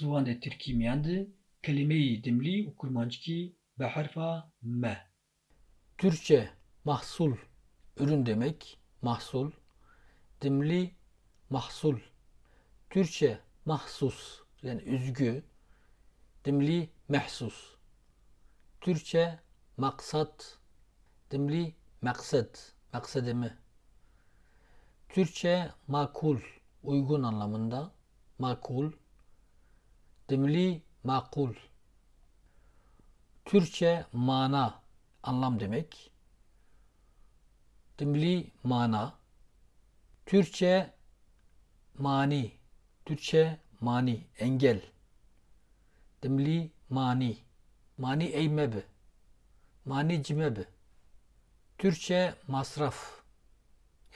ziwan Tirkî miyan di kelimeyê dimlî û kurmancikî bi herfa me. Türkçe mahsul, ürün demek, mahsul. Dimli mahsul. Türkçe mahsus, yani üzgü. Dimli mehsus. Türkçe maksat, dimli maksat, maksadımı. Türkçe makul, uygun anlamında, makul. Dimli makul. Türkçe mana, anlam demek. Dimli mana. Türkçe mani. Türkçe mani, engel. Dimli mani. Mani eymebe. Mani cimebe. Türkçe masraf.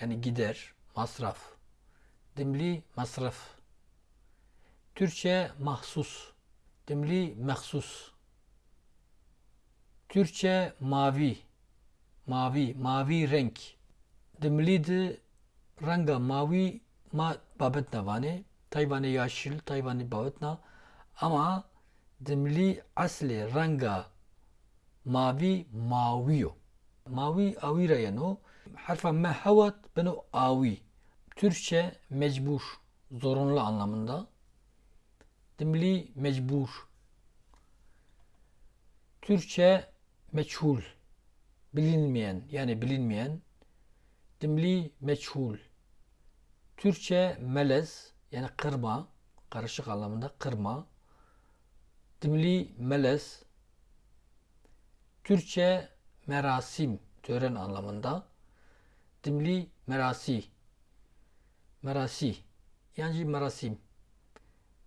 Yani gider, masraf. Dimli masraf. Türkçe mahsus. Dimli mahsus. Türkçe mavi. Mavi, mavi renk. Dimli de ranga mavi ma babetna vane. Tayvani yaşıl, Tayvani babetna. Ama dimli asli ranga mavi maviyo. Mavi avira yani harfa me havat beno avi. Türkçe mecbur, zorunlu anlamında. Dimli mecbur. Türkçe meçhul, bilinmeyen yani bilinmeyen. Dimli meçhul. Türkçe melez yani kırma, karışık anlamında kırma. Dimli melez. Türkçe merasim, tören anlamında. Dimli merasi. Merasi. Yani merasim.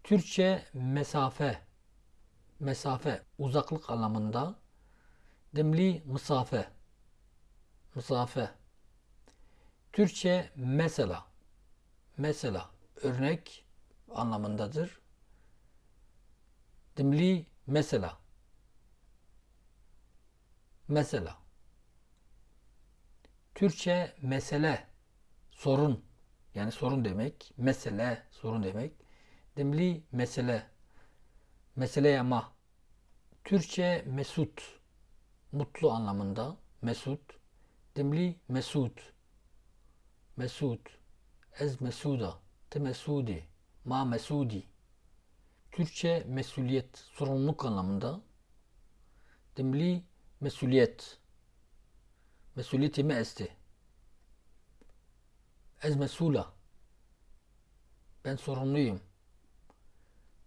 Türkçe mesafe. Mesafe, uzaklık anlamında. Dimli mesafe. Mesafe. Türkçe mesela. Mesela, örnek anlamındadır. Dimli mesela. Mesela. Türkçe mesele, sorun. Yani sorun demek. Mesele, sorun demek. Dimli mesele. Mesele ama. Türkçe mesut. Mutlu anlamında. Mesut. Dimli mesut. Mesut. Ez mesuda. Te mesudi. Ma mesudi. Türkçe mesuliyet. Sorumluluk anlamında. Dimli mesuliyet. Mesuliyeti me esti. Ez mesula. Ben sorumluyum.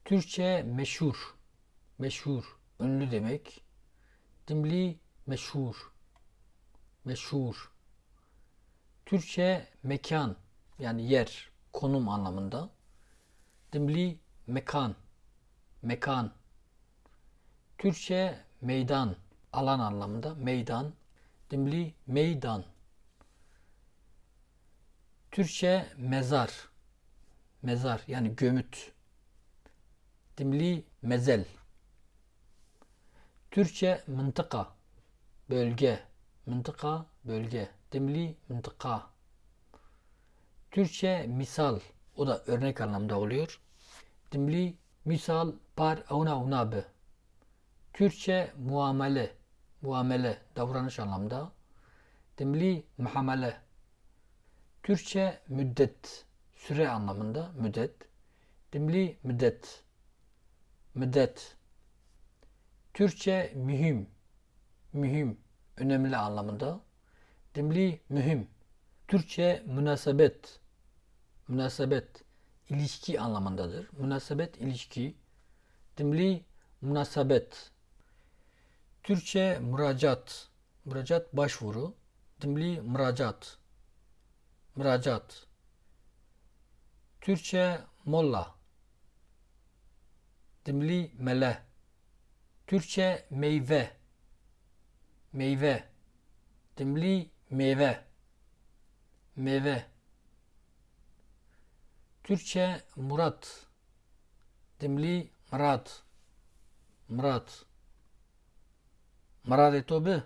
Türkçe meşhur. Meşhur. Ünlü demek. Dimli meşhur. Meşhur. Türkçe mekan yani yer, konum anlamında. Dimli mekan. Mekan. Türkçe meydan, alan anlamında. Meydan. Dimli meydan. Türkçe mezar. Mezar yani gömüt. Dimli mezel. Türkçe mıntıka. Bölge. Mıntıka, bölge. Dimli mıntıka. Türkçe misal. O da örnek anlamda oluyor. Dimli misal par avna unabe. Türkçe muamele. Muamele, davranış anlamda. Dimli muhamele. Türkçe müddet, süre anlamında müddet. Dimli müddet. Müddet. Türkçe mühim, mühim, önemli anlamında. Dimli mühim. Türkçe münasebet, münasebet, ilişki anlamındadır. Münasebet, ilişki. Dimli münasebet. Türkçe müracaat, müracaat başvuru. Dimli müracaat, müracaat. Türkçe molla. Dimli mele. Türkçe meyve. Meyve. Dimli meyve. Meyve. Türkçe murat. Dimli murat. Murat. Murat etobe.